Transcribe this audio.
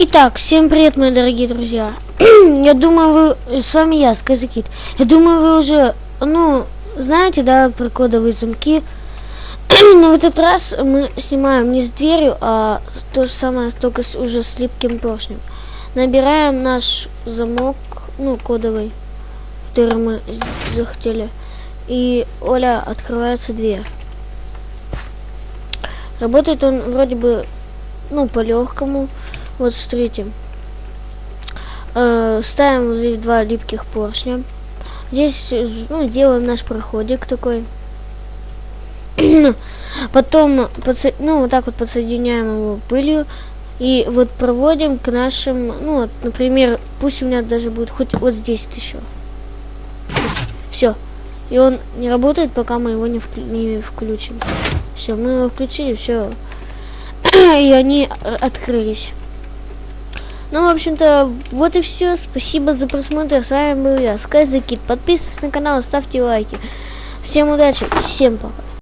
Итак, всем привет, мои дорогие друзья. я думаю, вы... С вами я, Сказакит. Я думаю, вы уже, ну, знаете, да, про кодовые замки. Но в этот раз мы снимаем не с дверью, а то же самое, только с, уже с липким поршнем. Набираем наш замок, ну, кодовый, который мы захотели. И, Оля, открывается дверь. Работает он вроде бы, ну, по-легкому. Вот смотрите. Э, ставим здесь два липких поршня. Здесь ну, делаем наш проходик такой. Потом ну, вот так вот подсоединяем его пылью. И вот проводим к нашим, ну вот, например, пусть у меня даже будет хоть вот здесь вот еще. Все. И он не работает, пока мы его не, вклю не включим. Все, мы его включили, все. и они открылись. Ну, в общем-то, вот и все. Спасибо за просмотр. С вами был я, Скайзакит. Подписывайтесь на канал, ставьте лайки. Всем удачи, всем пока.